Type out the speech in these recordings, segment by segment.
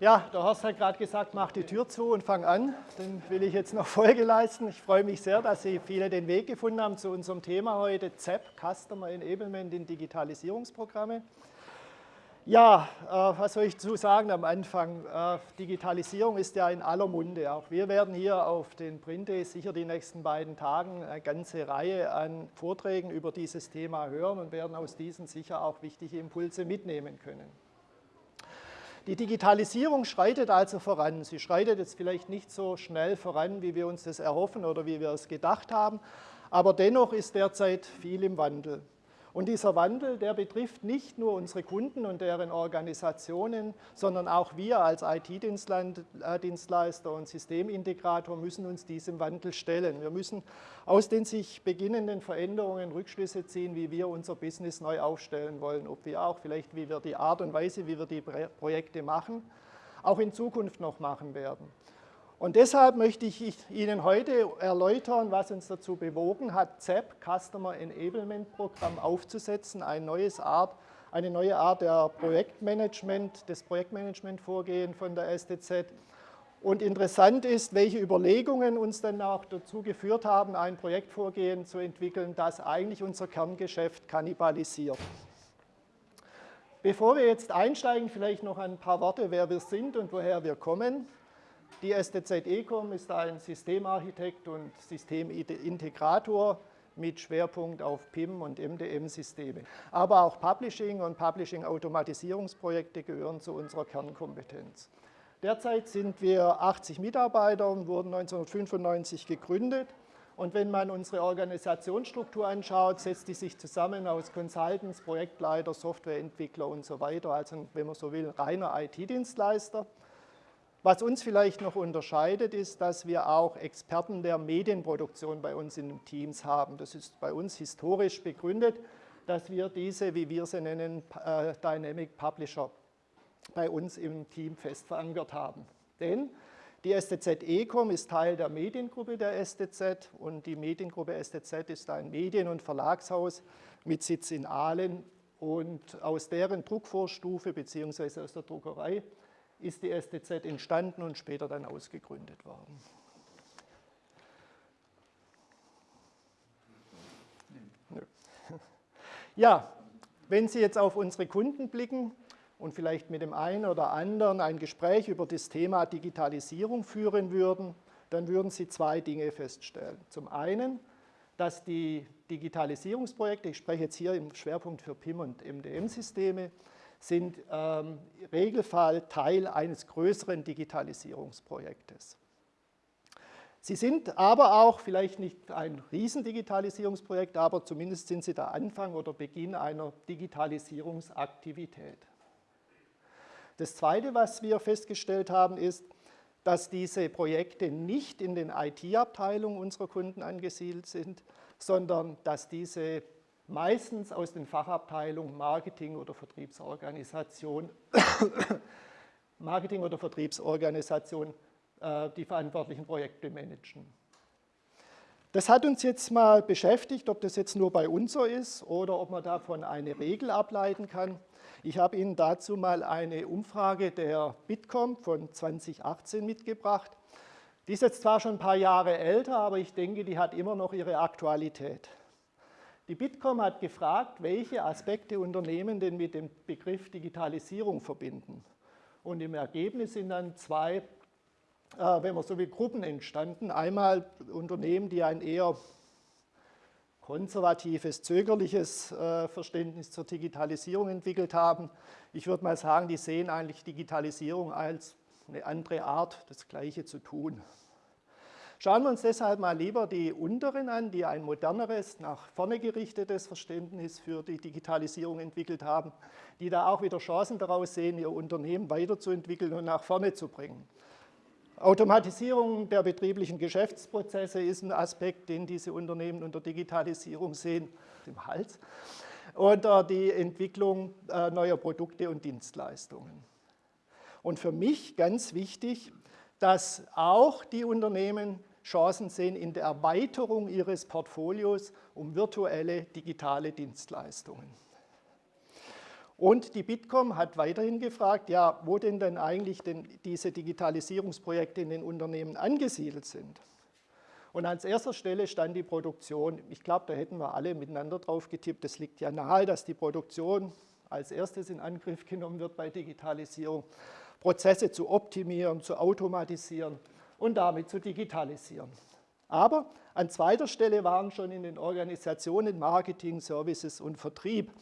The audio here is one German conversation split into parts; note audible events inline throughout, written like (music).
Ja, der Horst hat gerade gesagt, mach die Tür zu und fang an. Dann will ich jetzt noch (laughs) Folge leisten. Ich freue mich sehr, dass Sie viele den Weg gefunden haben zu unserem Thema heute, ZEP, Customer Enablement in Digitalisierungsprogramme. Ja, äh, was soll ich zu sagen am Anfang? Äh, Digitalisierung ist ja in aller Munde. Auch wir werden hier auf den Print Days sicher die nächsten beiden Tagen eine ganze Reihe an Vorträgen über dieses Thema hören und werden aus diesen sicher auch wichtige Impulse mitnehmen können. Die Digitalisierung schreitet also voran. Sie schreitet jetzt vielleicht nicht so schnell voran, wie wir uns das erhoffen oder wie wir es gedacht haben, aber dennoch ist derzeit viel im Wandel. Und dieser Wandel, der betrifft nicht nur unsere Kunden und deren Organisationen, sondern auch wir als IT-Dienstleister und Systemintegrator müssen uns diesem Wandel stellen. Wir müssen aus den sich beginnenden Veränderungen Rückschlüsse ziehen, wie wir unser Business neu aufstellen wollen, ob wir auch vielleicht, wie wir die Art und Weise, wie wir die Projekte machen, auch in Zukunft noch machen werden. Und deshalb möchte ich Ihnen heute erläutern, was uns dazu bewogen hat, ZEP, Customer Enablement Programm, aufzusetzen, eine, neues Art, eine neue Art der Projektmanagement, des Projektmanagement-Vorgehen von der STZ. Und interessant ist, welche Überlegungen uns dann auch dazu geführt haben, ein Projektvorgehen zu entwickeln, das eigentlich unser Kerngeschäft kannibalisiert. Bevor wir jetzt einsteigen, vielleicht noch ein paar Worte, wer wir sind und woher wir kommen. Die STZ Ecom ist ein Systemarchitekt und Systemintegrator mit Schwerpunkt auf PIM und MDM-Systeme. Aber auch Publishing und Publishing-Automatisierungsprojekte gehören zu unserer Kernkompetenz. Derzeit sind wir 80 Mitarbeiter und wurden 1995 gegründet. Und wenn man unsere Organisationsstruktur anschaut, setzt die sich zusammen aus Consultants, Projektleiter, Softwareentwickler und so weiter. Also wenn man so will, reiner IT-Dienstleister. Was uns vielleicht noch unterscheidet, ist, dass wir auch Experten der Medienproduktion bei uns in den Teams haben. Das ist bei uns historisch begründet, dass wir diese, wie wir sie nennen, äh, Dynamic Publisher bei uns im Team fest verankert haben. Denn die STZ Ecom ist Teil der Mediengruppe der STZ und die Mediengruppe STZ ist ein Medien- und Verlagshaus mit Sitz in Aalen und aus deren Druckvorstufe bzw. aus der Druckerei ist die STZ entstanden und später dann ausgegründet worden. (laughs) Ja, wenn Sie jetzt auf unsere Kunden blicken und vielleicht mit dem einen oder anderen ein Gespräch über das Thema Digitalisierung führen würden, dann würden Sie zwei Dinge feststellen. Zum einen, dass die Digitalisierungsprojekte, ich spreche jetzt hier im Schwerpunkt für PIM und MDM-Systeme, sind ähm, im Regelfall Teil eines größeren Digitalisierungsprojektes. Sie sind aber auch vielleicht nicht ein Riesendigitalisierungsprojekt, aber zumindest sind sie der Anfang oder Beginn einer Digitalisierungsaktivität. Das Zweite, was wir festgestellt haben, ist, dass diese Projekte nicht in den IT-Abteilungen unserer Kunden angesiedelt sind, sondern dass diese meistens aus den Fachabteilungen Marketing oder Vertriebsorganisation, (coughs) Marketing oder Vertriebsorganisation äh, die verantwortlichen Projekte managen. Das hat uns jetzt mal beschäftigt, ob das jetzt nur bei uns so ist oder ob man davon eine Regel ableiten kann. Ich habe Ihnen dazu mal eine Umfrage der Bitkom von 2018 mitgebracht. Die ist jetzt zwar schon ein paar Jahre älter, aber ich denke, die hat immer noch ihre Aktualität. Die Bitkom hat gefragt, welche Aspekte Unternehmen denn mit dem Begriff Digitalisierung verbinden. Und im Ergebnis sind dann zwei, äh, wenn man so will, Gruppen entstanden. Einmal Unternehmen, die ein eher konservatives, zögerliches äh, Verständnis zur Digitalisierung entwickelt haben. Ich würde mal sagen, die sehen eigentlich Digitalisierung als eine andere Art, das Gleiche zu tun. Schauen wir uns deshalb mal lieber die unteren an, die ein moderneres, nach vorne gerichtetes Verständnis für die Digitalisierung entwickelt haben, die da auch wieder Chancen daraus sehen, ihr Unternehmen weiterzuentwickeln und nach vorne zu bringen. Automatisierung der betrieblichen Geschäftsprozesse ist ein Aspekt, den diese Unternehmen unter Digitalisierung sehen, im Hals, oder die Entwicklung äh, neuer Produkte und Dienstleistungen. Und für mich ganz wichtig, dass auch die Unternehmen Chancen sehen in der Erweiterung ihres Portfolios um virtuelle digitale Dienstleistungen. Und die Bitkom hat weiterhin gefragt, ja, wo denn dann eigentlich denn diese Digitalisierungsprojekte in den Unternehmen angesiedelt sind. Und an erster Stelle stand die Produktion. Ich glaube, da hätten wir alle miteinander drauf getippt. Es liegt ja nahe, dass die Produktion als erstes in Angriff genommen wird bei Digitalisierung, Prozesse zu optimieren, zu automatisieren und damit zu digitalisieren. Aber an zweiter Stelle waren schon in den Organisationen Marketing, Services und Vertrieb.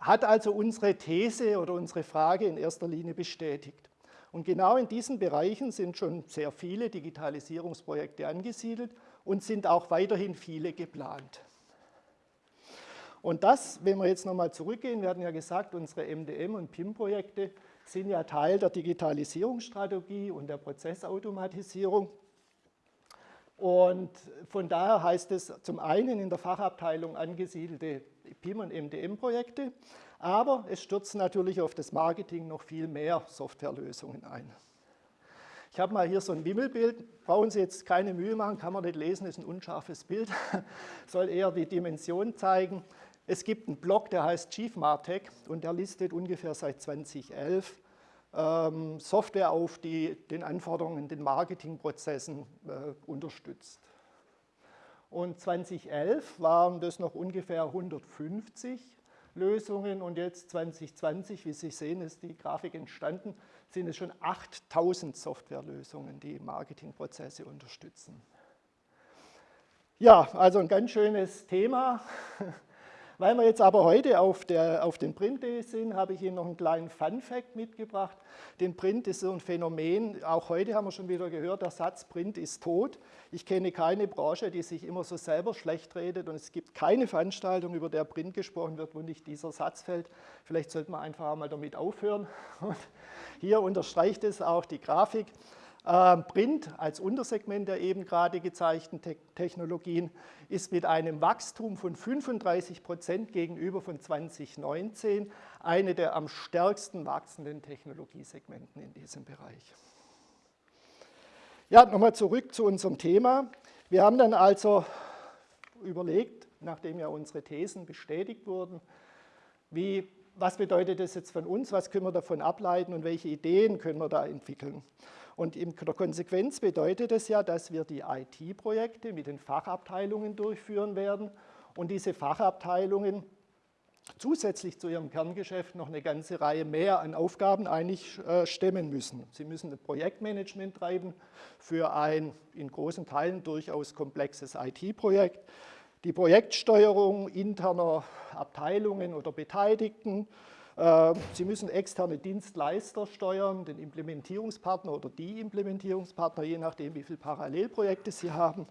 Hat also unsere These oder unsere Frage in erster Linie bestätigt. Und genau in diesen Bereichen sind schon sehr viele Digitalisierungsprojekte angesiedelt und sind auch weiterhin viele geplant. Und das, wenn wir jetzt nochmal zurückgehen, wir hatten ja gesagt, unsere MDM- und PIM-Projekte sind ja Teil der Digitalisierungsstrategie und der Prozessautomatisierung. Und von daher heißt es zum einen in der Fachabteilung angesiedelte PIM- und MDM-Projekte, aber es stürzen natürlich auf das Marketing noch viel mehr Softwarelösungen ein. Ich habe mal hier so ein Wimmelbild, brauchen Sie jetzt keine Mühe machen, kann man nicht lesen, ist ein unscharfes Bild, (laughs) soll eher die Dimension zeigen. Es gibt einen Blog, der heißt Chief Martech und der listet ungefähr seit 2011 ähm, Software auf, die den Anforderungen, den Marketingprozessen äh, unterstützt. Und 2011 waren das noch ungefähr 150 Lösungen und jetzt 2020, wie Sie sehen, ist die Grafik entstanden, sind es schon 8000 Softwarelösungen, die Marketingprozesse unterstützen. Ja, also ein ganz schönes Thema. (laughs) Weil wir jetzt aber heute auf, der, auf den Print sind, habe ich Ihnen noch einen kleinen Fun-Fact mitgebracht. Den Print ist so ein Phänomen, auch heute haben wir schon wieder gehört, der Satz Print ist tot. Ich kenne keine Branche, die sich immer so selber schlecht redet und es gibt keine Veranstaltung, über der Print gesprochen wird, wo nicht dieser Satz fällt. Vielleicht sollte man einfach mal damit aufhören. (laughs) Und hier unterstreicht es auch die Grafik. Ähm, Print als Untersegment der eben gerade gezeigten Technologien ist mit einem Wachstum von 35 Prozent gegenüber von 2019 eine der am stärksten wachsenden Technologiesegmenten in diesem Bereich. Ja, nochmal zurück zu unserem Thema. Wir haben dann also überlegt, nachdem ja unsere Thesen bestätigt wurden, wie, was bedeutet das jetzt von uns, was können wir davon ableiten und welche Ideen können wir da entwickeln. Und in der Konsequenz bedeutet es ja, dass wir die IT-Projekte mit den Fachabteilungen durchführen werden und diese Fachabteilungen zusätzlich zu ihrem Kerngeschäft noch eine ganze Reihe mehr an Aufgaben eigentlich äh, stemmen müssen. Sie müssen ein Projektmanagement treiben für ein in großen Teilen durchaus komplexes IT-Projekt, die Projektsteuerung interner Abteilungen oder Beteiligten, Sie müssen externe Dienstleister steuern, den Implementierungspartner oder die Implementierungspartner, je nachdem, wie viele Parallelprojekte Sie haben.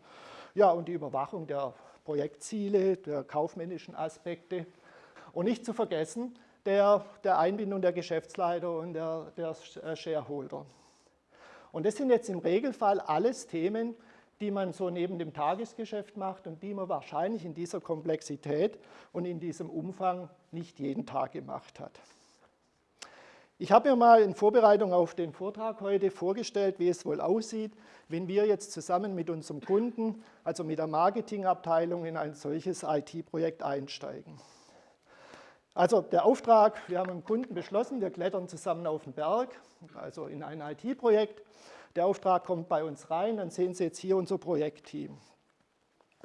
Ja, und die Überwachung der Projektziele, der kaufmännischen Aspekte. Und nicht zu vergessen, der, der Einbindung der Geschäftsleiter und der, der Shareholder. Und das sind jetzt im Regelfall alles Themen, die man so neben dem Tagesgeschäft macht und die man wahrscheinlich in dieser Komplexität und in diesem Umfang nicht jeden Tag gemacht hat. Ich habe mir mal in Vorbereitung auf den Vortrag heute vorgestellt, wie es wohl aussieht, wenn wir jetzt zusammen mit unserem Kunden, also mit der Marketingabteilung, in ein solches IT-Projekt einsteigen. Also der Auftrag, wir haben mit dem Kunden beschlossen, wir klettern zusammen auf den Berg, also in ein IT-Projekt der Auftrag kommt bei uns rein, dann sehen Sie jetzt hier unser Projektteam.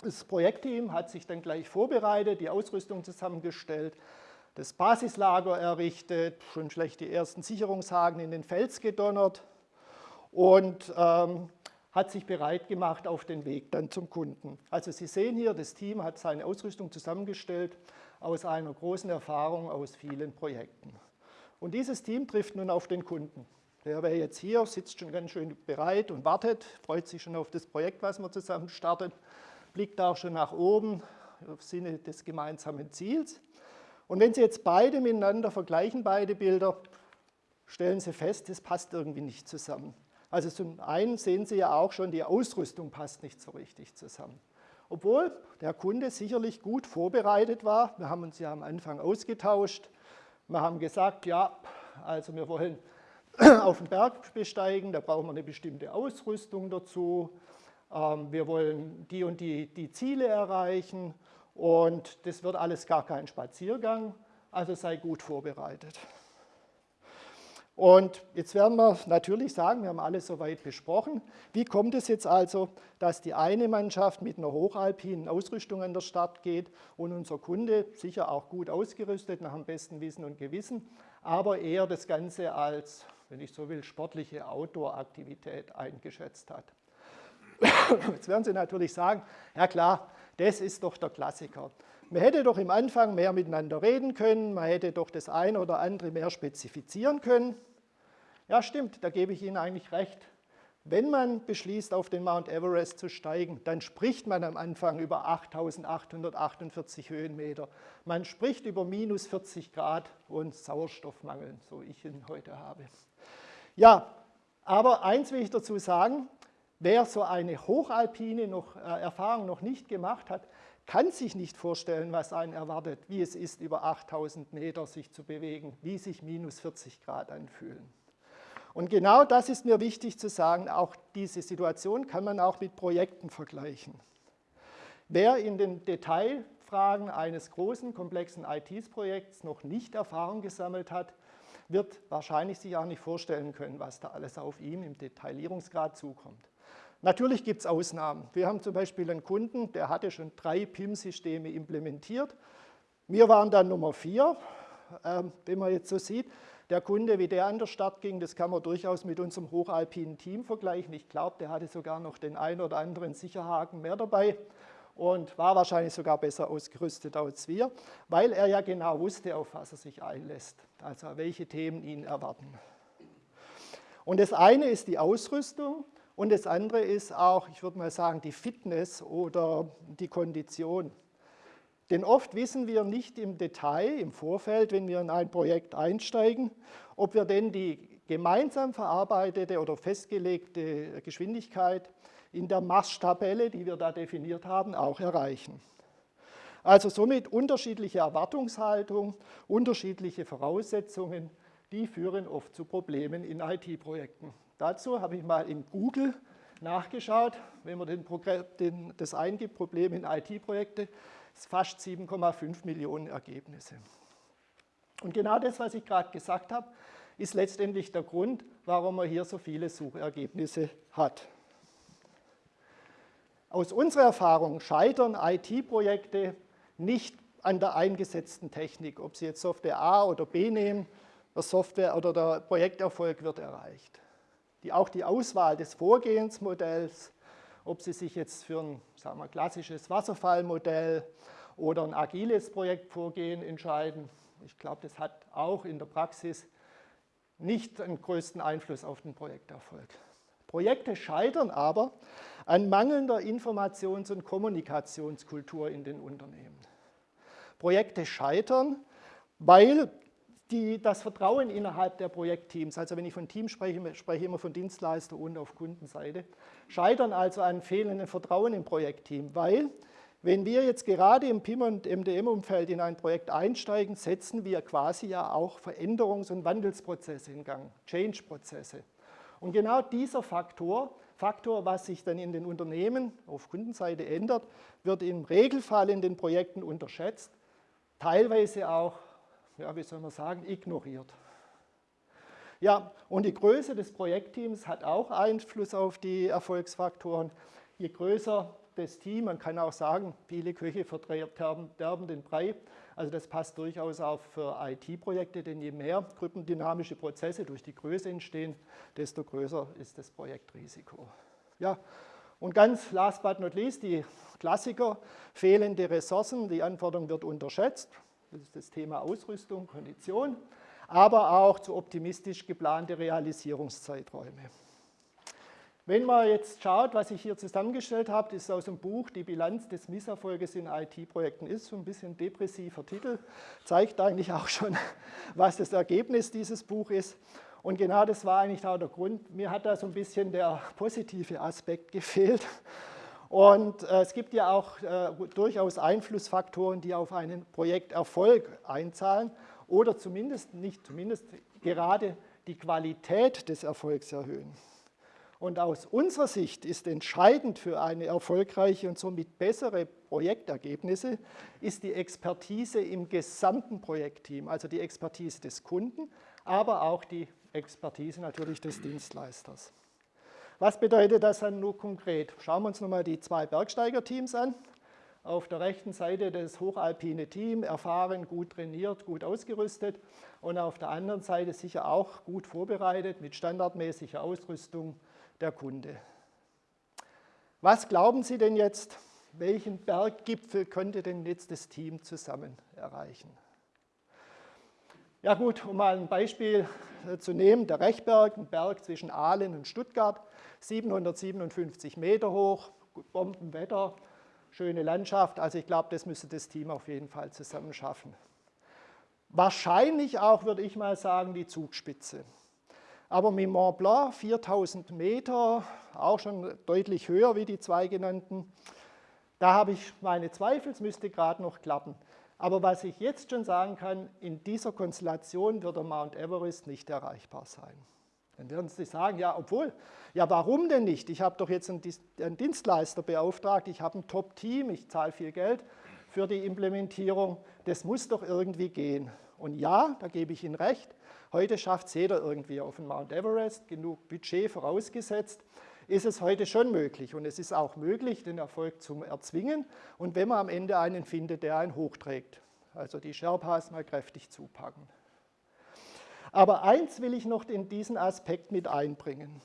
Das Projektteam hat sich dann gleich vorbereitet, die Ausrüstung zusammengestellt, das Basislager errichtet, schon schlecht die ersten Sicherungshaken in den Fels gedonnert und ähm, hat sich bereit gemacht auf den Weg dann zum Kunden. Also Sie sehen hier, das Team hat seine Ausrüstung zusammengestellt aus einer großen Erfahrung aus vielen Projekten. Und dieses Team trifft nun auf den Kunden. Der wäre jetzt hier, sitzt schon ganz schön bereit und wartet, freut sich schon auf das Projekt, was wir zusammen starten, blickt auch schon nach oben im Sinne des gemeinsamen Ziels. Und wenn Sie jetzt beide miteinander vergleichen, beide Bilder, stellen Sie fest, das passt irgendwie nicht zusammen. Also zum einen sehen Sie ja auch schon, die Ausrüstung passt nicht so richtig zusammen. Obwohl der Kunde sicherlich gut vorbereitet war, wir haben uns ja am Anfang ausgetauscht, wir haben gesagt, ja, also wir wollen (clears throat) auf den Berg besteigen, da brauchen wir eine bestimmte Ausrüstung dazu. Ähm, wir wollen die und die, die Ziele erreichen und das wird alles gar kein Spaziergang. also sei gut vorbereitet. Und jetzt werden wir natürlich sagen, wir haben alles soweit besprochen, wie kommt es jetzt also, dass die eine Mannschaft mit einer hochalpinen Ausrüstung an der Start geht und unser Kunde, sicher auch gut ausgerüstet, nach dem besten Wissen und Gewissen, aber eher das Ganze als, wenn ich so will, sportliche Outdoor-Aktivität eingeschätzt hat. (coughs) Jetzt werden Sie natürlich sagen, ja klar, das ist doch der Klassiker. Man hätte doch im Anfang mehr miteinander reden können, man hätte doch das eine oder andere mehr spezifizieren können. Ja, stimmt, da gebe ich Ihnen eigentlich recht. Wenn man beschließt, auf den Mount Everest zu steigen, dann spricht man am Anfang über 8.848 Höhenmeter. Man spricht über minus 40 Grad und Sauerstoffmangel, so ich ihn heute habe. Ja, aber eins will ich dazu sagen, wer so eine hochalpine noch, äh, Erfahrung noch nicht gemacht hat, kann sich nicht vorstellen, was einen erwartet, wie es ist, über 8000 Meter sich zu bewegen, wie sich minus 40 Grad anfühlen. Und genau das ist mir wichtig zu sagen, auch diese Situation kann man auch mit Projekten vergleichen. Wer in den Detailfragen eines großen, komplexen IT-Projekts noch nicht Erfahrung gesammelt hat, wird wahrscheinlich sich auch nicht vorstellen können, was da alles auf ihm im Detaillierungsgrad zukommt. Natürlich gibt es Ausnahmen. Wir haben zum Beispiel einen Kunden, der hatte schon drei PIM-Systeme implementiert. Wir waren dann Nummer vier, ähm, wenn man jetzt so sieht. Der Kunde, wie der an der Start ging, das kann man durchaus mit unserem hochalpinen Team vergleichen. Ich glaube, der hatte sogar noch den einen oder anderen Sicherhaken mehr dabei und war wahrscheinlich sogar besser ausgerüstet als wir, weil er ja genau wusste, auf was er sich einlässt, also welche Themen ihn erwarten. Und das eine ist die Ausrüstung und das andere ist auch, ich würde mal sagen, die Fitness oder die Kondition. Denn oft wissen wir nicht im Detail, im Vorfeld, wenn wir in ein Projekt einsteigen, ob wir denn die gemeinsam verarbeitete oder festgelegte Geschwindigkeit in der Maßstabelle, die wir da definiert haben, auch erreichen. Also somit unterschiedliche Erwartungshaltung, unterschiedliche Voraussetzungen, die führen oft zu Problemen in IT-Projekten. Dazu habe ich mal in Google nachgeschaut, wenn man den den, das eingibt, Probleme in IT-Projekte, fast 7,5 Millionen Ergebnisse. Und genau das, was ich gerade gesagt habe, ist letztendlich der Grund, warum man hier so viele Suchergebnisse hat. Aus unserer Erfahrung scheitern IT-Projekte nicht an der eingesetzten Technik, ob Sie jetzt Software A oder B nehmen, der Software oder der Projekterfolg wird erreicht die, auch die Auswahl des Vorgehensmodells, ob Sie sich jetzt für ein sagen wir, klassisches Wasserfallmodell oder ein agiles Projektvorgehen entscheiden. Ich glaube, das hat auch in der Praxis nicht den größten Einfluss auf den Projekterfolg. Projekte scheitern aber an mangelnder Informations- und Kommunikationskultur in den Unternehmen. Projekte scheitern, weil die, das Vertrauen innerhalb der Projektteams, also wenn ich von Team spreche, spreche ich immer von Dienstleister und auf Kundenseite, scheitern also an fehlendem Vertrauen im Projektteam, weil wenn wir jetzt gerade im PIM- und MDM-Umfeld in ein Projekt einsteigen, setzen wir quasi ja auch Veränderungs- und Wandelsprozesse in Gang, Change-Prozesse. Und genau dieser Faktor, Faktor, was sich dann in den Unternehmen auf Kundenseite ändert, wird im Regelfall in den Projekten unterschätzt, teilweise auch ja, wie soll man sagen, ignoriert. Ja, und die Größe des Projektteams hat auch Einfluss auf die Erfolgsfaktoren. Je größer das Team, man kann auch sagen, viele Köche verderben den Brei. Also das passt durchaus auch für IT-Projekte, denn je mehr gruppendynamische Prozesse durch die Größe entstehen, desto größer ist das Projektrisiko. Ja, und ganz last but not least, die Klassiker, fehlende Ressourcen, die Anforderung wird unterschätzt. Das ist das Thema Ausrüstung, Kondition, aber auch zu optimistisch geplante Realisierungszeiträume. Wenn man jetzt schaut, was ich hier zusammengestellt habe, ist aus dem Buch Die Bilanz des Misserfolges in IT-Projekten ist, so ein bisschen depressiver Titel, zeigt eigentlich auch schon, (laughs) was das Ergebnis dieses Buches ist. Und genau das war eigentlich auch der Grund. Mir hat da so ein bisschen der positive Aspekt gefehlt. Und äh, es gibt ja auch äh, durchaus Einflussfaktoren, die auf einen Projekterfolg einzahlen oder zumindest, nicht zumindest, gerade die Qualität des Erfolgs erhöhen. Und aus unserer Sicht ist entscheidend für eine erfolgreiche und somit bessere Projektergebnisse, ist die Expertise im gesamten Projektteam, also die Expertise des Kunden, aber auch die Expertise natürlich des Dienstleisters. Was bedeutet das dann nur konkret? Schauen wir uns nochmal die zwei Bergsteigerteams an. Auf der rechten Seite das hochalpine Team, erfahren, gut trainiert, gut ausgerüstet und auf der anderen Seite sicher auch gut vorbereitet mit standardmäßiger Ausrüstung der Kunde. Was glauben Sie denn jetzt, welchen Berggipfel könnte denn jetzt das Team zusammen erreichen? Ja gut, um mal ein Beispiel äh, zu nehmen, der Rechberg, ein Berg zwischen Aalen und Stuttgart, 757 Meter hoch, Bombenwetter, schöne Landschaft. Also ich glaube, das müsste das Team auf jeden Fall zusammen schaffen. Wahrscheinlich auch, würde ich mal sagen, die Zugspitze. Aber mit Mont Blanc, 4000 Meter, auch schon deutlich höher wie die zwei genannten, da habe ich meine Zweifel, es müsste gerade noch klappen. Aber was ich jetzt schon sagen kann, in dieser Konstellation wird der Mount Everest nicht erreichbar sein. Dann werden Sie sagen, ja, obwohl, ja, warum denn nicht? Ich habe doch jetzt einen Dienstleister beauftragt, ich habe ein Top-Team, ich zahle viel Geld für die Implementierung, das muss doch irgendwie gehen. Und ja, da gebe ich Ihnen recht, heute schafft es jeder irgendwie auf den Mount Everest, genug Budget vorausgesetzt, ist es heute schon möglich. Und es ist auch möglich, den Erfolg zu erzwingen und wenn man am Ende einen findet, der einen hochträgt. Also die Sherpas mal kräftig zupacken. Aber eins will ich noch in diesen Aspekt mit einbringen.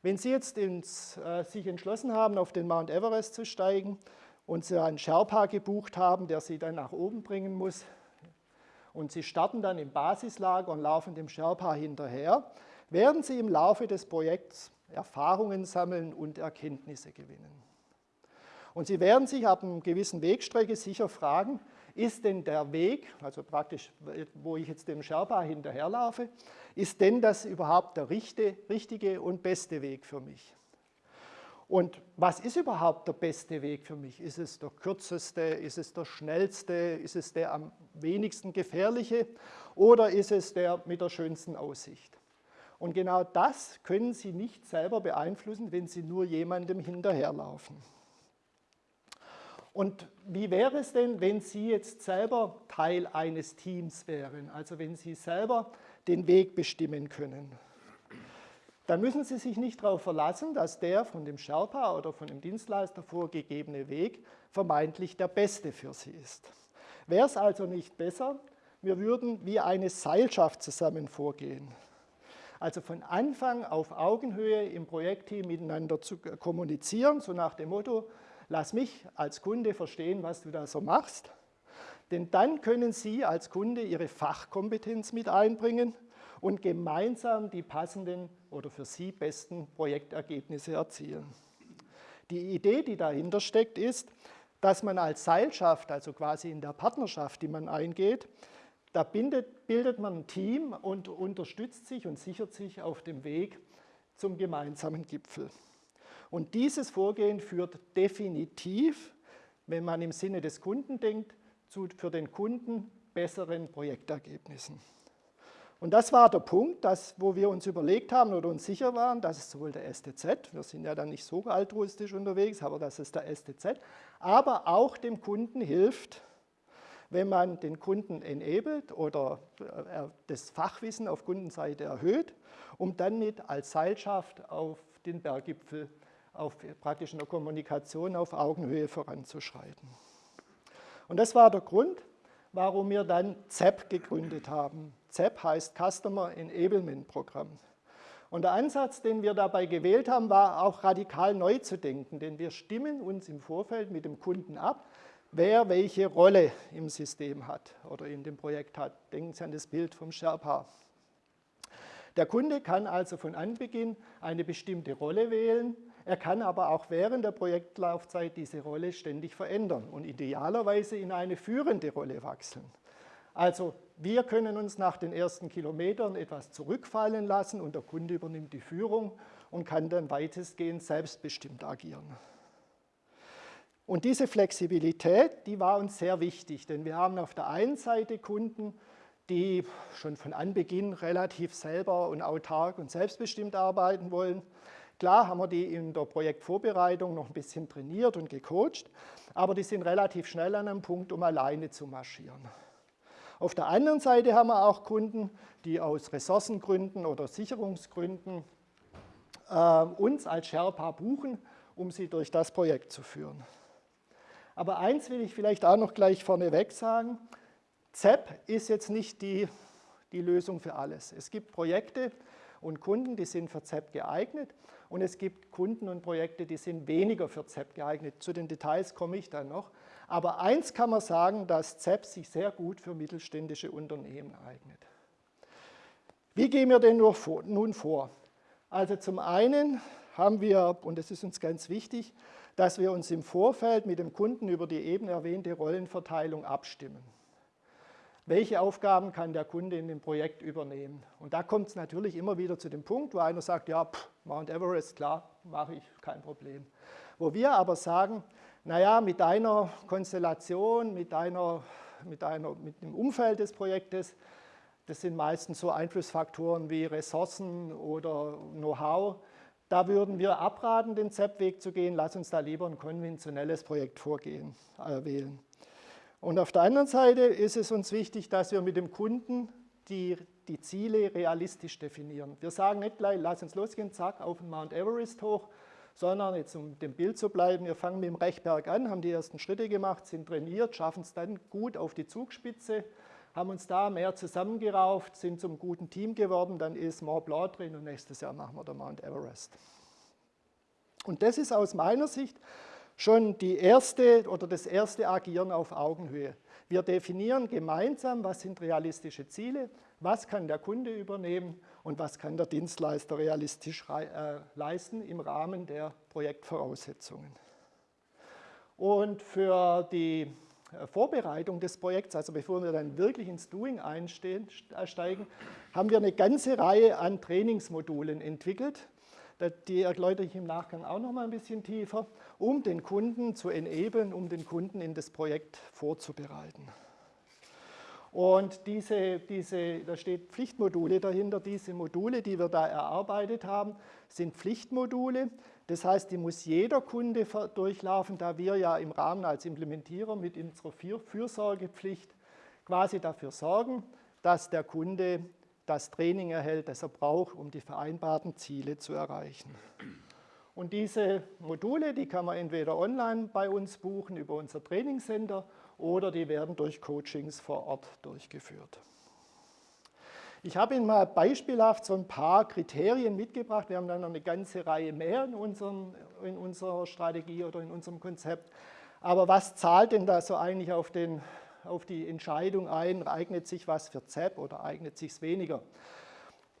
Wenn Sie jetzt ins, äh, sich entschlossen haben, auf den Mount Everest zu steigen und Sie einen Sherpa gebucht haben, der Sie dann nach oben bringen muss, und Sie starten dann im Basislager und laufen dem Sherpa hinterher, werden Sie im Laufe des Projekts Erfahrungen sammeln und Erkenntnisse gewinnen. Und Sie werden sich ab einer gewissen Wegstrecke sicher fragen, ist denn der Weg, also praktisch, wo ich jetzt dem Sherpa hinterherlaufe, ist denn das überhaupt der richtige und beste Weg für mich? Und was ist überhaupt der beste Weg für mich? Ist es der kürzeste, ist es der schnellste, ist es der am wenigsten gefährliche oder ist es der mit der schönsten Aussicht? Und genau das können Sie nicht selber beeinflussen, wenn Sie nur jemandem hinterherlaufen. Und wie wäre es denn, wenn Sie jetzt selber Teil eines Teams wären, also wenn Sie selber den Weg bestimmen können? Dann müssen Sie sich nicht darauf verlassen, dass der von dem Sherpa oder von dem Dienstleister vorgegebene Weg vermeintlich der beste für Sie ist. Wäre es also nicht besser, wir würden wie eine Seilschaft zusammen vorgehen. Also von Anfang auf Augenhöhe im Projektteam miteinander zu kommunizieren, so nach dem Motto, lass mich als Kunde verstehen, was du da so machst. Denn dann können Sie als Kunde Ihre Fachkompetenz mit einbringen und gemeinsam die passenden oder für Sie besten Projektergebnisse erzielen. Die Idee, die dahinter steckt, ist, dass man als Seilschaft, also quasi in der Partnerschaft, die man eingeht, da bindet, bildet man ein Team und unterstützt sich und sichert sich auf dem Weg zum gemeinsamen Gipfel. Und dieses Vorgehen führt definitiv, wenn man im Sinne des Kunden denkt, zu für den Kunden besseren Projektergebnissen. Und das war der Punkt, dass, wo wir uns überlegt haben oder uns sicher waren, dass es sowohl der STZ, wir sind ja dann nicht so altruistisch unterwegs, aber dass es der STZ, aber auch dem Kunden hilft, wenn man den Kunden enabled oder äh, das Fachwissen auf Kundenseite erhöht, um dann mit als Seilschaft auf den Berggipfel auf praktisch in der Kommunikation auf Augenhöhe voranzuschreiten. Und das war der Grund, warum wir dann ZEP gegründet haben. ZEP heißt Customer Enablement Programm. Und der Ansatz, den wir dabei gewählt haben, war auch radikal neu zu denken, denn wir stimmen uns im Vorfeld mit dem Kunden ab, wer welche Rolle im System hat oder in dem Projekt hat. Denken Sie an das Bild vom Sherpa. Der Kunde kann also von Anbeginn eine bestimmte Rolle wählen er kann aber auch während der Projektlaufzeit diese Rolle ständig verändern und idealerweise in eine führende Rolle wechseln. Also wir können uns nach den ersten Kilometern etwas zurückfallen lassen und der Kunde übernimmt die Führung und kann dann weitestgehend selbstbestimmt agieren. Und diese Flexibilität, die war uns sehr wichtig, denn wir haben auf der einen Seite Kunden, die schon von Anbeginn relativ selber und autark und selbstbestimmt arbeiten wollen. Klar haben wir die in der Projektvorbereitung noch ein bisschen trainiert und gecoacht, aber die sind relativ schnell an einem Punkt, um alleine zu marschieren. Auf der anderen Seite haben wir auch Kunden, die aus Ressourcengründen oder Sicherungsgründen äh, uns als Sherpa buchen, um sie durch das Projekt zu führen. Aber eins will ich vielleicht auch noch gleich vorneweg sagen, ZEP ist jetzt nicht die, die Lösung für alles. Es gibt Projekte und Kunden, die sind für ZEP geeignet und es gibt Kunden und Projekte, die sind weniger für ZEP geeignet. Zu den Details komme ich dann noch. Aber eins kann man sagen, dass ZEP sich sehr gut für mittelständische Unternehmen eignet. Wie gehen wir denn nun vor? Also zum einen haben wir, und das ist uns ganz wichtig, dass wir uns im Vorfeld mit dem Kunden über die eben erwähnte Rollenverteilung abstimmen. Welche Aufgaben kann der Kunde in dem Projekt übernehmen? Und da kommt es natürlich immer wieder zu dem Punkt, wo einer sagt, ja, pff, Mount Everest, klar, mache ich, kein Problem. Wo wir aber sagen, naja, mit deiner Konstellation, mit, deiner, mit, deiner, mit dem Umfeld des Projektes, das sind meistens so Einflussfaktoren wie Ressourcen oder Know-how, da würden wir abraten, den ZEP-Weg zu gehen. Lass uns da lieber ein konventionelles Projekt vorgehen, äh, wählen. Und auf der anderen Seite ist es uns wichtig, dass wir mit dem Kunden die, die Ziele realistisch definieren. Wir sagen nicht gleich, lass uns losgehen, zack, auf den Mount Everest hoch, sondern jetzt um dem Bild zu bleiben, wir fangen mit dem Rechberg an, haben die ersten Schritte gemacht, sind trainiert, schaffen es dann gut auf die Zugspitze, haben uns da mehr zusammengerauft, sind zum guten Team geworden, dann ist Mont Blanc drin und nächstes Jahr machen wir den Mount Everest. Und das ist aus meiner Sicht schon die erste oder das erste Agieren auf Augenhöhe. Wir definieren gemeinsam, was sind realistische Ziele, was kann der Kunde übernehmen und was kann der Dienstleister realistisch äh, leisten im Rahmen der Projektvoraussetzungen. Und für die Vorbereitung des Projekts, also bevor wir dann wirklich ins Doing einsteigen, haben wir eine ganze Reihe an Trainingsmodulen entwickelt. Die erläutere ich im Nachgang auch noch mal ein bisschen tiefer, um den Kunden zu enablen, um den Kunden in das Projekt vorzubereiten. Und diese, diese, da steht Pflichtmodule dahinter. Diese Module, die wir da erarbeitet haben, sind Pflichtmodule. Das heißt, die muss jeder Kunde durchlaufen, da wir ja im Rahmen als Implementierer mit unserer Fürsorgepflicht quasi dafür sorgen, dass der Kunde das Training erhält, das er braucht, um die vereinbarten Ziele zu erreichen. Und diese Module, die kann man entweder online bei uns buchen über unser Trainingscenter oder die werden durch Coachings vor Ort durchgeführt. Ich habe Ihnen mal beispielhaft so ein paar Kriterien mitgebracht. Wir haben dann noch eine ganze Reihe mehr in, unserem, in unserer Strategie oder in unserem Konzept. Aber was zahlt denn da so eigentlich auf, den, auf die Entscheidung ein, eignet sich was für ZEP oder eignet sich es weniger?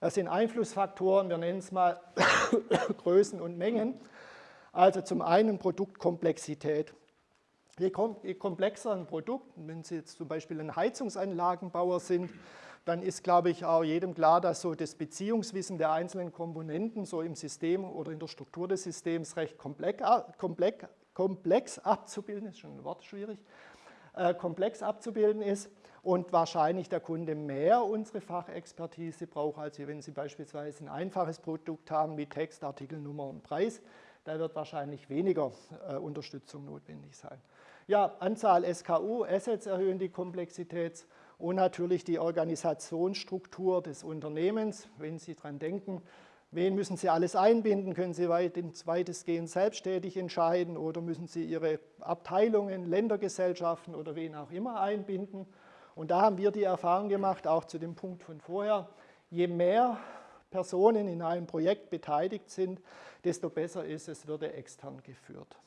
Das sind Einflussfaktoren, wir nennen es mal (coughs) Größen und Mengen. Also zum einen Produktkomplexität. Je, komplexer ein Produkt, wenn Sie jetzt zum Beispiel ein Heizungsanlagenbauer sind, dann ist, glaube ich, auch jedem klar, dass so das Beziehungswissen der einzelnen Komponenten so im System oder in der Struktur des Systems recht komplex, komplex, komplex abzubilden, ist schon ein Wort schwierig, äh, komplex abzubilden ist und wahrscheinlich der Kunde mehr unsere Fachexpertise braucht, als wenn Sie beispielsweise ein einfaches Produkt haben mit Text, Artikelnummer und Preis. Da wird wahrscheinlich weniger äh, Unterstützung notwendig sein. Ja, Anzahl SKU, Assets erhöhen die Komplexität und natürlich die Organisationsstruktur des Unternehmens. Wenn Sie daran denken, wen müssen Sie alles einbinden? Können Sie weitestgehend selbstständig entscheiden oder müssen Sie Ihre Abteilungen, Ländergesellschaften oder wen auch immer einbinden? Und da haben wir die Erfahrung gemacht, auch zu dem Punkt von vorher, je mehr Personen in einem Projekt beteiligt sind, desto besser ist es, würde extern geführt.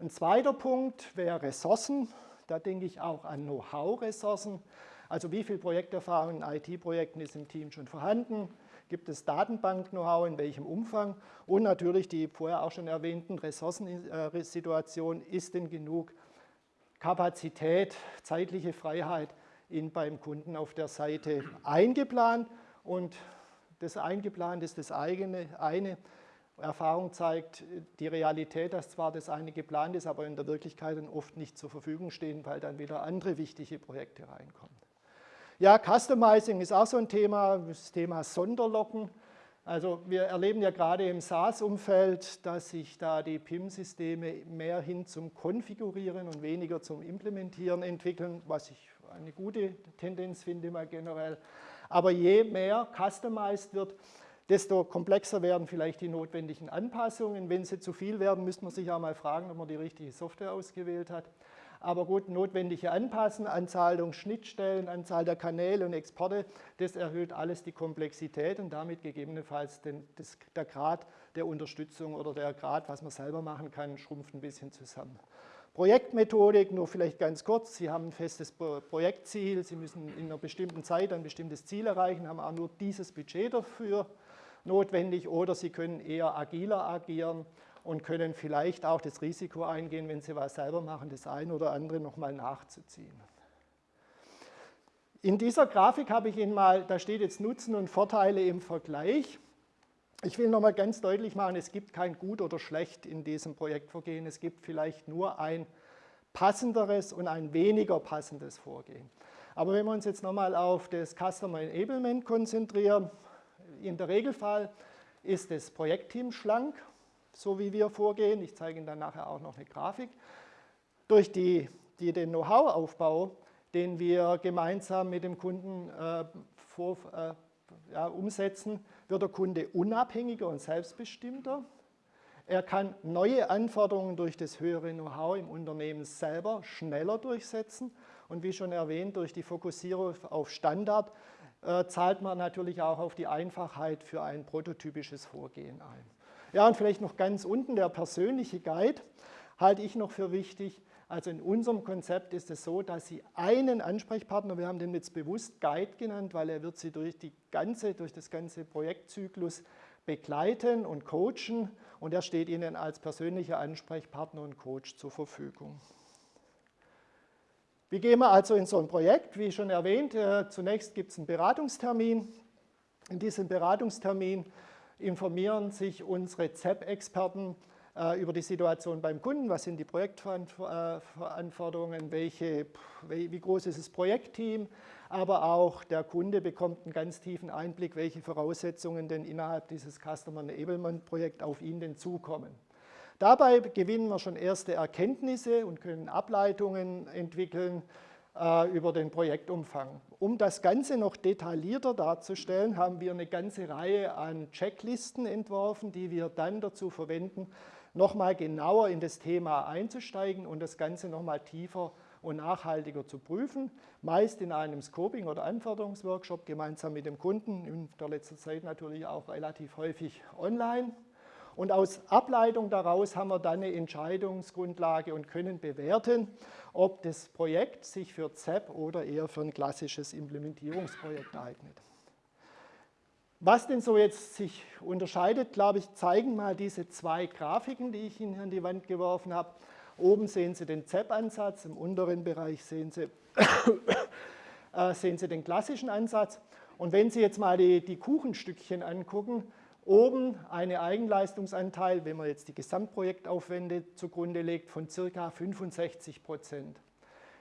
Ein zweiter Punkt wäre Ressourcen. Da denke ich auch an Know-how-Ressourcen. Also wie viel Projekterfahrung in IT-Projekten ist im Team schon vorhanden? Gibt es Datenbank-Know-how, in welchem Umfang? Und natürlich die vorher auch schon erwähnten Ressourcensituationen. Ist denn genug Kapazität, zeitliche Freiheit in, beim Kunden auf der Seite eingeplant? Und das eingeplant ist das eigene, eine. Erfahrung zeigt, die Realität, dass zwar das eine geplant ist, aber in der Wirklichkeit dann oft nicht zur Verfügung stehen, weil dann wieder andere wichtige Projekte reinkommen. Ja, Customizing ist auch so ein Thema, das Thema Sonderlocken. Also wir erleben ja gerade im SaaS-Umfeld, dass sich da die PIM-Systeme mehr hin zum Konfigurieren und weniger zum Implementieren entwickeln, was ich eine gute Tendenz finde mal generell. Aber je mehr customized wird, desto komplexer werden vielleicht die notwendigen Anpassungen. Wenn sie zu viel werden, müsste man sich auch mal fragen, ob man die richtige Software ausgewählt hat. Aber gut, notwendige Anpassen, Anzahl der Schnittstellen, Anzahl der Kanäle und Exporte, das erhöht alles die Komplexität und damit gegebenenfalls den, das, der Grad der Unterstützung oder der Grad, was man selber machen kann, schrumpft ein bisschen zusammen. Projektmethodik, nur vielleicht ganz kurz, Sie haben ein festes Projektziel, Sie müssen in einer bestimmten Zeit ein bestimmtes Ziel erreichen, haben auch nur dieses Budget dafür notwendig oder Sie können eher agiler agieren und können vielleicht auch das Risiko eingehen, wenn Sie was selber machen, das eine oder andere nochmal nachzuziehen. In dieser Grafik habe ich Ihnen mal, da steht jetzt Nutzen und Vorteile im Vergleich. Ich will nochmal ganz deutlich machen, es gibt kein Gut oder Schlecht in diesem Projektvorgehen. Es gibt vielleicht nur ein passenderes und ein weniger passendes Vorgehen. Aber wenn wir uns jetzt nochmal auf das Customer Enablement konzentrieren, in der Regelfall ist das Projektteam schlank so wie wir vorgehen. Ich zeige Ihnen dann nachher auch noch eine Grafik. Durch die, die den Know-how-Aufbau, den wir gemeinsam mit dem Kunden äh, vor, äh, ja, umsetzen, wird der Kunde unabhängiger und selbstbestimmter. Er kann neue Anforderungen durch das höhere Know-how im Unternehmen selber schneller durchsetzen. Und wie schon erwähnt, durch die Fokussierung auf Standard äh, zahlt man natürlich auch auf die Einfachheit für ein prototypisches Vorgehen ein. Ja, und vielleicht noch ganz unten der persönliche Guide halte ich noch für wichtig. Also in unserem Konzept ist es so, dass Sie einen Ansprechpartner, wir haben den jetzt bewusst Guide genannt, weil er wird Sie durch, die ganze, durch das ganze Projektzyklus begleiten und coachen und er steht Ihnen als persönlicher Ansprechpartner und Coach zur Verfügung. Wie gehen wir also in so ein Projekt? Wie schon erwähnt, äh, zunächst gibt es einen Beratungstermin. In diesem Beratungstermin informieren sich unsere ZEP-Experten äh, über die Situation beim Kunden, was sind die Projektverantwortungen, welche, wie groß ist das Projektteam, aber auch der Kunde bekommt einen ganz tiefen Einblick, welche Voraussetzungen denn innerhalb dieses Customer Enablement Projekt auf ihn denn zukommen. Dabei gewinnen wir schon erste Erkenntnisse und können Ableitungen entwickeln, äh, über den Projektumfang. Um das Ganze noch detaillierter darzustellen, haben wir eine ganze Reihe an Checklisten entworfen, die wir dann dazu verwenden, nochmal genauer in das Thema einzusteigen und das Ganze nochmal tiefer und nachhaltiger zu prüfen, meist in einem Scoping- oder Anforderungsworkshop gemeinsam mit dem Kunden, in der letzten Zeit natürlich auch relativ häufig online. Und aus Ableitung daraus haben wir dann eine Entscheidungsgrundlage und können bewerten, ob das Projekt sich für ZEP oder eher für ein klassisches Implementierungsprojekt eignet. Was denn so jetzt sich unterscheidet, glaube ich, zeigen mal diese zwei Grafiken, die ich Ihnen an die Wand geworfen habe. Oben sehen Sie den ZEP-Ansatz, im unteren Bereich sehen Sie, (coughs) äh, sehen Sie den klassischen Ansatz. Und wenn Sie jetzt mal die, die Kuchenstückchen angucken, Oben eine Eigenleistungsanteil, wenn man jetzt die Gesamtprojektaufwände zugrunde legt, von ca. 65 Prozent.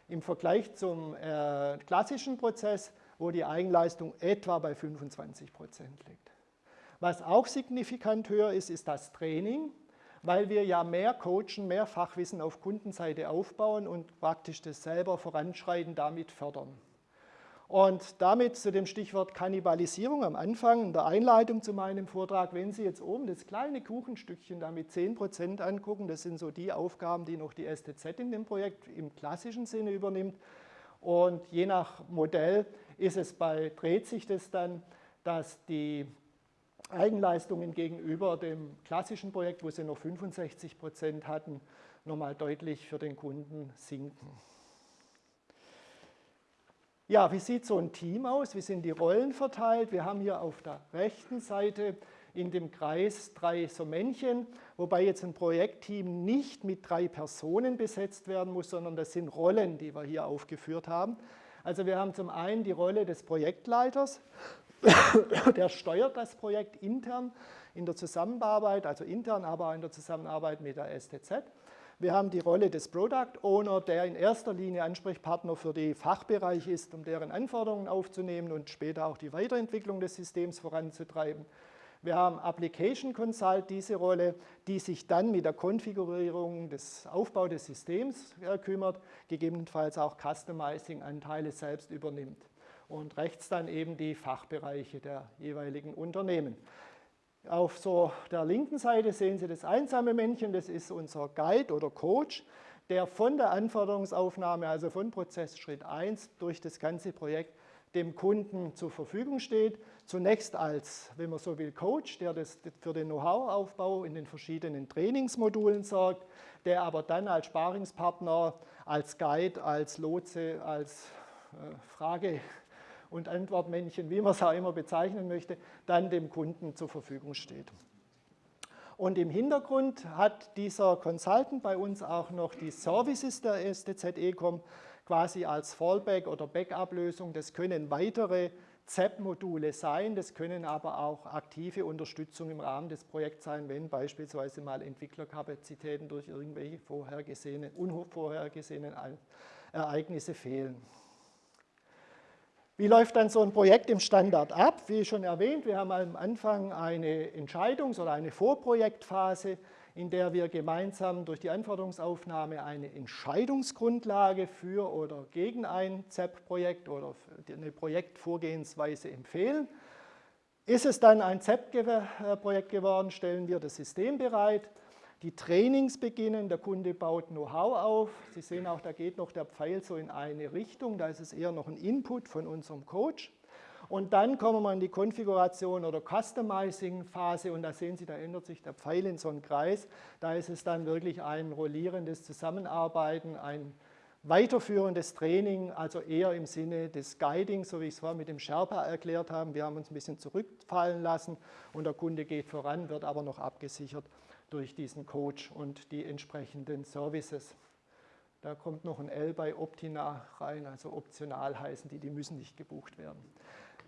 Im Vergleich zum äh, klassischen Prozess, wo die Eigenleistung etwa bei 25 Prozent liegt. Was auch signifikant höher ist, ist das Training, weil wir ja mehr coachen, mehr Fachwissen auf Kundenseite aufbauen und praktisch das selber voranschreiten, damit fördern. Und damit zu dem Stichwort Kannibalisierung am Anfang in der Einleitung zu meinem Vortrag, wenn Sie jetzt oben das kleine Kuchenstückchen da mit 10% angucken, das sind so die Aufgaben, die noch die STZ in dem Projekt im klassischen Sinne übernimmt. Und je nach Modell ist es bei, dreht sich das dann, dass die Eigenleistungen gegenüber dem klassischen Projekt, wo sie noch 65% hatten, nochmal deutlich für den Kunden sinken. Ja, wie sieht so ein Team aus? Wie sind die Rollen verteilt? Wir haben hier auf der rechten Seite in dem Kreis drei so Männchen, wobei jetzt ein Projektteam nicht mit drei Personen besetzt werden muss, sondern das sind Rollen, die wir hier aufgeführt haben. Also wir haben zum einen die Rolle des Projektleiters, (coughs) der steuert das Projekt intern in der Zusammenarbeit, also intern, aber in der Zusammenarbeit mit der STZ. Wir haben die Rolle des Product Owner, der in erster Linie Ansprechpartner für die Fachbereiche ist, um deren Anforderungen aufzunehmen und später auch die Weiterentwicklung des Systems voranzutreiben. Wir haben Application Consult, diese Rolle, die sich dann mit der Konfigurierung des Aufbau des Systems äh, kümmert, gegebenenfalls auch Customizing-Anteile selbst übernimmt. Und rechts dann eben die Fachbereiche der jeweiligen Unternehmen. Auf so der linken Seite sehen Sie das einsame Männchen, das ist unser Guide oder Coach, der von der Anforderungsaufnahme, also von Prozessschritt 1 durch das ganze Projekt dem Kunden zur Verfügung steht. Zunächst als, wenn man so will, Coach, der das für den Know-how-Aufbau in den verschiedenen Trainingsmodulen sorgt, der aber dann als Sparingspartner, als Guide, als Lotse, als äh, Frage- und Antwortmännchen, wie man es auch immer bezeichnen möchte, dann dem Kunden zur Verfügung steht. Und im Hintergrund hat dieser Consultant bei uns auch noch die Services der STZ Ecom, quasi als Fallback oder Backup-Lösung. Das können weitere ZEP-Module sein, das können aber auch aktive Unterstützung im Rahmen des Projekts sein, wenn beispielsweise mal Entwicklerkapazitäten durch irgendwelche vorhergesehene, unvorhergesehenen Ereignisse fehlen. Wie läuft dann so ein Projekt im Standard ab? Wie schon erwähnt, wir haben am Anfang eine Entscheidungs- oder eine Vorprojektphase in der wir gemeinsam durch die Anforderungsaufnahme eine Entscheidungsgrundlage für oder gegen ein ZEP-Projekt oder eine Projektvorgehensweise empfehlen. Ist es dann ein ZEP-Projekt geworden, stellen wir das System bereit. Die Trainings beginnen, der Kunde baut Know-how auf. Sie sehen auch, da geht noch der Pfeil so in eine Richtung, da ist es eher noch ein Input von unserem Coach. Und dann kommen wir in die Konfiguration oder Customizing-Phase und da sehen Sie, da ändert sich der Pfeil in so einen Kreis. Da ist es dann wirklich ein rollierendes Zusammenarbeiten, ein weiterführendes Training, also eher im Sinne des Guiding, so wie ich es vorher mit dem Sherpa erklärt habe. Wir haben uns ein bisschen zurückfallen lassen und der Kunde geht voran, wird aber noch abgesichert durch diesen Coach und die entsprechenden Services. Da kommt noch ein L bei Optina rein, also optional heißen die, die müssen nicht gebucht werden.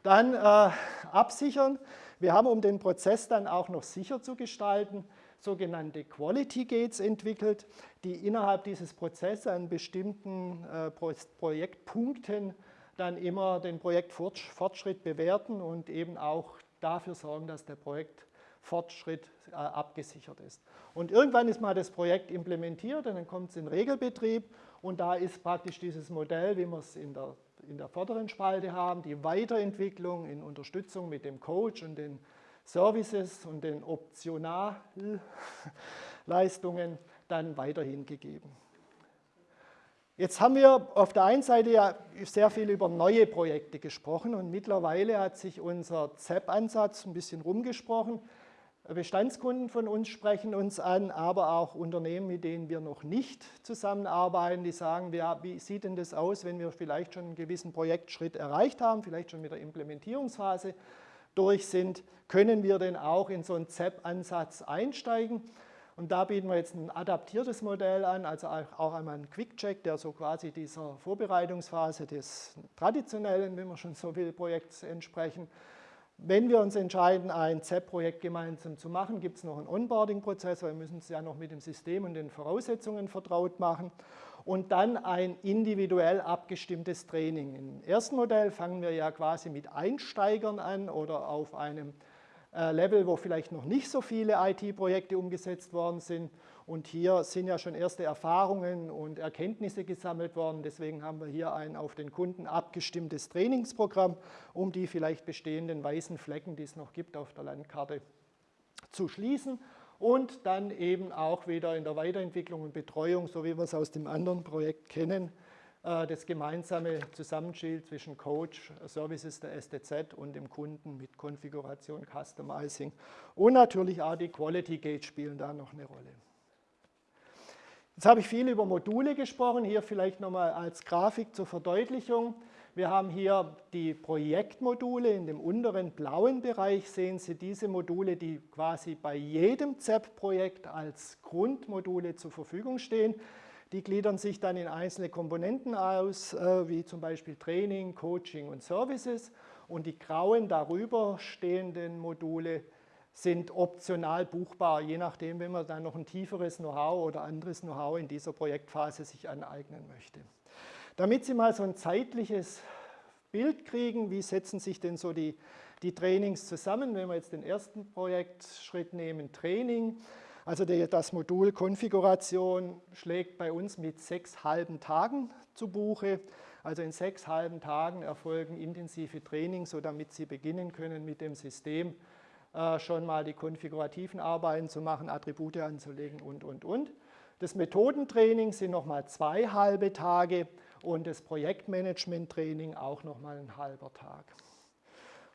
Dann äh, absichern. Wir haben, um den Prozess dann auch noch sicher zu gestalten, sogenannte Quality Gates entwickelt, die innerhalb dieses Prozesses an bestimmten äh, Projektpunkten dann immer den Projektfortschritt bewerten und eben auch dafür sorgen, dass der Projektfortschritt äh, abgesichert ist. Und irgendwann ist mal das Projekt implementiert und dann kommt es in Regelbetrieb und da ist praktisch dieses Modell, wie man es in der in der vorderen Spalte haben, die Weiterentwicklung in Unterstützung mit dem Coach und den Services und den Optionalleistungen dann weiterhin gegeben. Jetzt haben wir auf der einen Seite ja sehr viel über neue Projekte gesprochen und mittlerweile hat sich unser ZEP-Ansatz ein bisschen rumgesprochen. Bestandskunden von uns sprechen uns an, aber auch Unternehmen, mit denen wir noch nicht zusammenarbeiten, die sagen, wie sieht denn das aus, wenn wir vielleicht schon einen gewissen Projektschritt erreicht haben, vielleicht schon mit der Implementierungsphase durch sind, können wir denn auch in so einen ZEP-Ansatz einsteigen? Und da bieten wir jetzt ein adaptiertes Modell an, also auch einmal einen Quick-Check, der so quasi dieser Vorbereitungsphase des traditionellen, wenn man schon so will, Projekts entsprechen, wenn wir uns entscheiden, ein ZEP-Projekt gemeinsam zu machen, gibt es noch einen Onboarding-Prozess, weil wir müssen es ja noch mit dem System und den Voraussetzungen vertraut machen. Und dann ein individuell abgestimmtes Training. Im ersten Modell fangen wir ja quasi mit Einsteigern an oder auf einem äh, Level, wo vielleicht noch nicht so viele IT-Projekte umgesetzt worden sind. Und hier sind ja schon erste Erfahrungen und Erkenntnisse gesammelt worden. Deswegen haben wir hier ein auf den Kunden abgestimmtes Trainingsprogramm, um die vielleicht bestehenden weißen Flecken, die es noch gibt auf der Landkarte, zu schließen. Und dann eben auch wieder in der Weiterentwicklung und Betreuung, so wie wir es aus dem anderen Projekt kennen, äh, das gemeinsame Zusammenspiel zwischen Coach, Services der STZ und dem Kunden mit Konfiguration, Customizing und natürlich auch die Quality Gate spielen da noch eine Rolle. Jetzt habe ich viel über Module gesprochen, hier vielleicht nochmal als Grafik zur Verdeutlichung. Wir haben hier die Projektmodule, in dem unteren blauen Bereich sehen Sie diese Module, die quasi bei jedem ZEP-Projekt als Grundmodule zur Verfügung stehen. Die gliedern sich dann in einzelne Komponenten aus, äh, wie zum Beispiel Training, Coaching und Services. Und die grauen darüber stehenden Module sind optional buchbar, je nachdem, wenn man dann noch ein tieferes Know-how oder anderes Know-how in dieser Projektphase sich aneignen möchte. Damit Sie mal so ein zeitliches Bild kriegen, wie setzen sich denn so die, die Trainings zusammen, wenn wir jetzt den ersten Projektschritt nehmen, Training, also das Modul Konfiguration schlägt bei uns mit sechs halben Tagen zu Buche. Also in sechs halben Tagen erfolgen intensive Trainings, so damit Sie beginnen können mit dem System schon mal die konfigurativen Arbeiten zu machen, Attribute anzulegen und, und, und. Das Methodentraining sind nochmal zwei halbe Tage und das Projektmanagement-Training auch nochmal ein halber Tag.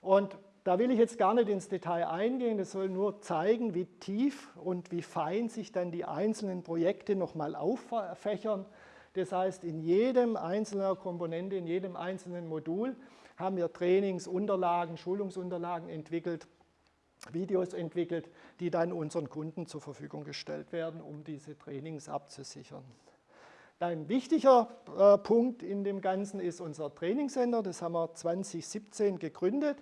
Und da will ich jetzt gar nicht ins Detail eingehen, das soll nur zeigen, wie tief und wie fein sich dann die einzelnen Projekte nochmal auffächern. Das heißt, in jedem einzelnen Komponente, in jedem einzelnen Modul haben wir Trainingsunterlagen, Schulungsunterlagen entwickelt, Videos entwickelt, die dann unseren Kunden zur Verfügung gestellt werden, um diese Trainings abzusichern. Ein wichtiger äh, Punkt in dem Ganzen ist unser Trainingscenter, das haben wir 2017 gegründet.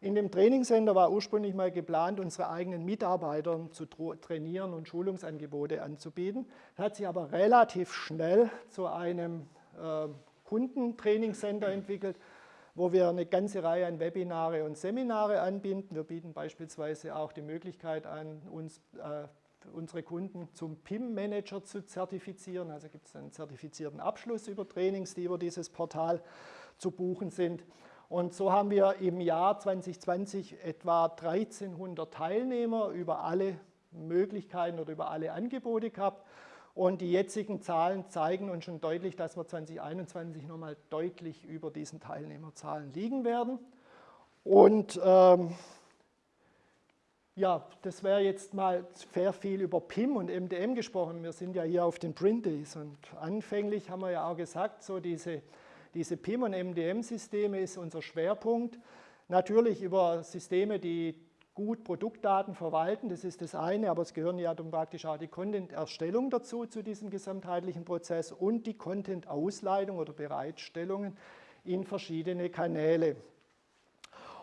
In dem Trainingscenter war ursprünglich mal geplant, unsere eigenen Mitarbeiter zu trainieren und Schulungsangebote anzubieten. Das hat sich aber relativ schnell zu einem äh, Kundentrainingscenter entwickelt, wo wir eine ganze Reihe an Webinare und Seminare anbinden. Wir bieten beispielsweise auch die Möglichkeit an, uns, äh, unsere Kunden zum PIM-Manager zu zertifizieren. Also gibt es einen zertifizierten Abschluss über Trainings, die über dieses Portal zu buchen sind. Und so haben wir im Jahr 2020 etwa 1300 Teilnehmer über alle Möglichkeiten oder über alle Angebote gehabt. Und die jetzigen Zahlen zeigen uns schon deutlich, dass wir 2021 nochmal deutlich über diesen Teilnehmerzahlen liegen werden. Und ähm, ja, das wäre jetzt mal sehr viel über PIM und MDM gesprochen. Wir sind ja hier auf den Print Days und anfänglich haben wir ja auch gesagt, so diese, diese PIM- und MDM-Systeme ist unser Schwerpunkt. Natürlich über Systeme, die gut Produktdaten verwalten, das ist das eine, aber es gehören ja dann praktisch auch die Content-Erstellung dazu, zu diesem gesamtheitlichen Prozess und die Content-Ausleitung oder Bereitstellungen in verschiedene Kanäle.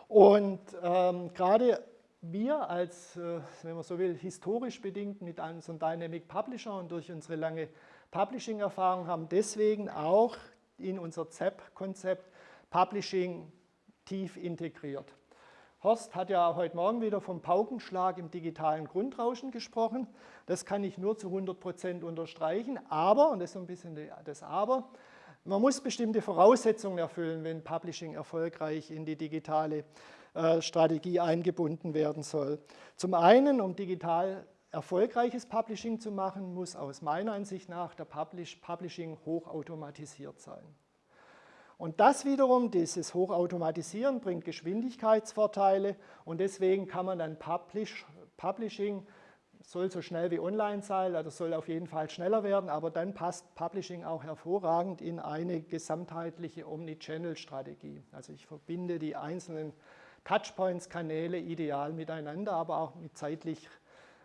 Und ähm, gerade wir als, äh, wenn man so will, historisch bedingt mit unserem Dynamic Publisher und durch unsere lange Publishing-Erfahrung haben deswegen auch in unser ZEP-Konzept Publishing tief integriert. Horst hat ja heute Morgen wieder vom Paukenschlag im digitalen Grundrauschen gesprochen. Das kann ich nur zu 100 Prozent unterstreichen. Aber, und das ist so ein bisschen das Aber, man muss bestimmte Voraussetzungen erfüllen, wenn Publishing erfolgreich in die digitale äh, Strategie eingebunden werden soll. Zum einen, um digital erfolgreiches Publishing zu machen, muss aus meiner Ansicht nach der Publishing hochautomatisiert sein. Und das wiederum, dieses Hochautomatisieren, bringt Geschwindigkeitsvorteile und deswegen kann man dann Publish, Publishing, soll so schnell wie online sein, also soll auf jeden Fall schneller werden, aber dann passt Publishing auch hervorragend in eine gesamtheitliche Omnichannel-Strategie. Also ich verbinde die einzelnen Touchpoints, Kanäle ideal miteinander, aber auch mit zeitlich,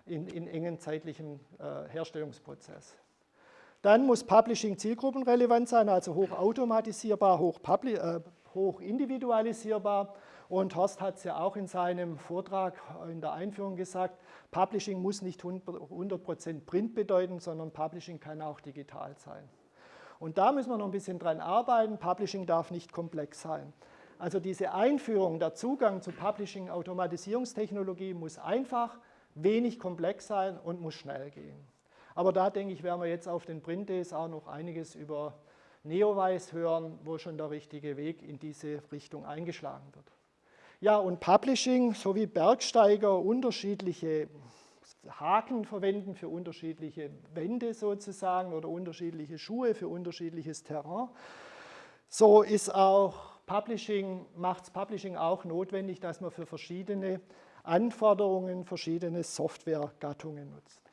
in, in engen zeitlichen äh, Herstellungsprozess. Dann muss Publishing zielgruppenrelevant sein, also hoch automatisierbar, hoch, äh, hoch individualisierbar. Und Horst hat es ja auch in seinem Vortrag in der Einführung gesagt, Publishing muss nicht 100% Print bedeuten, sondern Publishing kann auch digital sein. Und da müssen wir noch ein bisschen dran arbeiten. Publishing darf nicht komplex sein. Also diese Einführung, der Zugang zu Publishing-Automatisierungstechnologie muss einfach, wenig komplex sein und muss schnell gehen. Aber da denke ich, werden wir jetzt auf den Print Days auch noch einiges über Neowise hören, wo schon der richtige Weg in diese Richtung eingeschlagen wird. Ja, und Publishing sowie Bergsteiger unterschiedliche Haken verwenden für unterschiedliche Wände sozusagen oder unterschiedliche Schuhe für unterschiedliches Terrain. So ist auch Publishing, macht es Publishing auch notwendig, dass man für verschiedene Anforderungen verschiedene Softwaregattungen nutzt.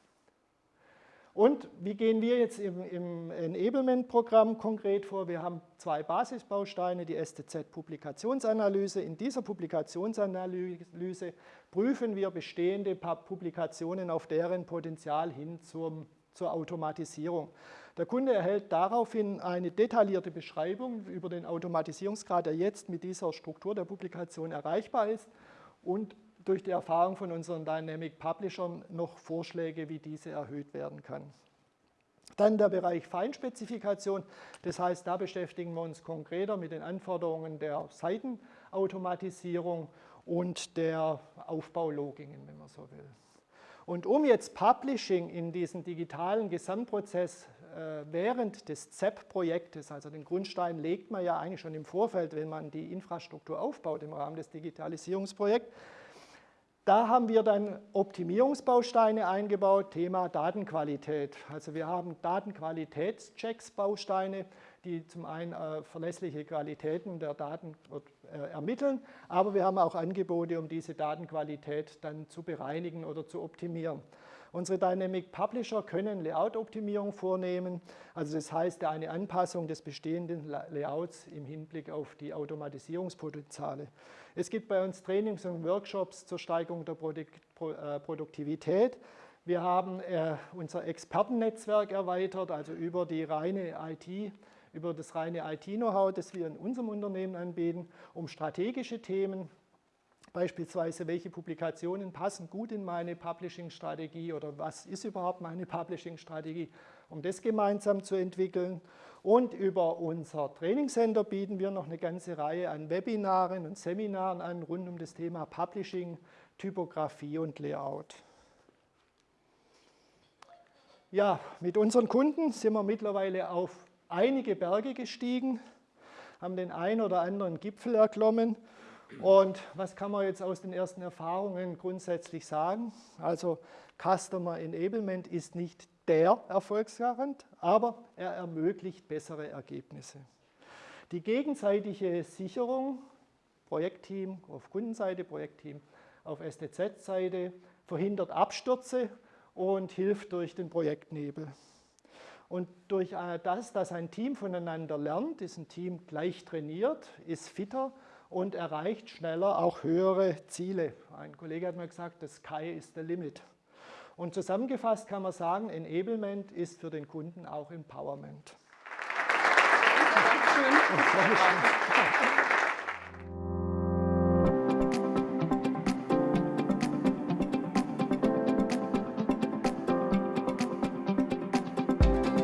Und wie gehen wir jetzt im, im Enablement-Programm konkret vor? Wir haben zwei Basisbausteine, die STZ-Publikationsanalyse. In dieser Publikationsanalyse prüfen wir bestehende Publikationen auf deren Potenzial hin zum, zur Automatisierung. Der Kunde erhält daraufhin eine detaillierte Beschreibung über den Automatisierungsgrad, der jetzt mit dieser Struktur der Publikation erreichbar ist und durch die Erfahrung von unseren Dynamic Publishern noch Vorschläge, wie diese erhöht werden kann. Dann der Bereich Feinspezifikation, das heißt, da beschäftigen wir uns konkreter mit den Anforderungen der Seitenautomatisierung und der Aufbaulogiken, wenn man so will. Und um jetzt Publishing in diesen digitalen Gesamtprozess äh, während des ZEP-Projektes, also den Grundstein legt man ja eigentlich schon im Vorfeld, wenn man die Infrastruktur aufbaut im Rahmen des Digitalisierungsprojekts, da haben wir dann Optimierungsbausteine eingebaut, Thema Datenqualität. Also wir haben Datenqualitätschecks, Bausteine, die zum einen äh, verlässliche Qualitäten der Daten äh, ermitteln, aber wir haben auch Angebote, um diese Datenqualität dann zu bereinigen oder zu optimieren. Unsere Dynamic Publisher können Layout-Optimierung vornehmen, also das heißt eine Anpassung des bestehenden Layouts im Hinblick auf die Automatisierungspotenziale. Es gibt bei uns Trainings und Workshops zur Steigerung der äh, Produktivität. Wir haben äh, unser Expertennetzwerk erweitert, also über die reine IT, über das reine IT-Know-how, das wir in unserem Unternehmen anbieten, um strategische Themen Beispielsweise, welche Publikationen passen gut in meine Publishing-Strategie oder was ist überhaupt meine Publishing-Strategie, um das gemeinsam zu entwickeln. Und über unser Trainingscenter bieten wir noch eine ganze Reihe an Webinaren und Seminaren an rund um das Thema Publishing, Typografie und Layout. Ja, mit unseren Kunden sind wir mittlerweile auf einige Berge gestiegen, haben den einen oder anderen Gipfel erklommen und was kann man jetzt aus den ersten Erfahrungen grundsätzlich sagen? Also Customer Enablement ist nicht der Erfolgsgarant, aber er ermöglicht bessere Ergebnisse. Die gegenseitige Sicherung, Projektteam auf Kundenseite, Projektteam auf STZ-Seite, verhindert Abstürze und hilft durch den Projektnebel. Und durch äh, das, dass ein Team voneinander lernt, ist ein Team gleich trainiert, ist fitter und erreicht schneller auch höhere Ziele. Ein Kollege hat mir gesagt, das Sky ist the limit. Und zusammengefasst kann man sagen, Enablement ist für den Kunden auch Empowerment. Dankeschön.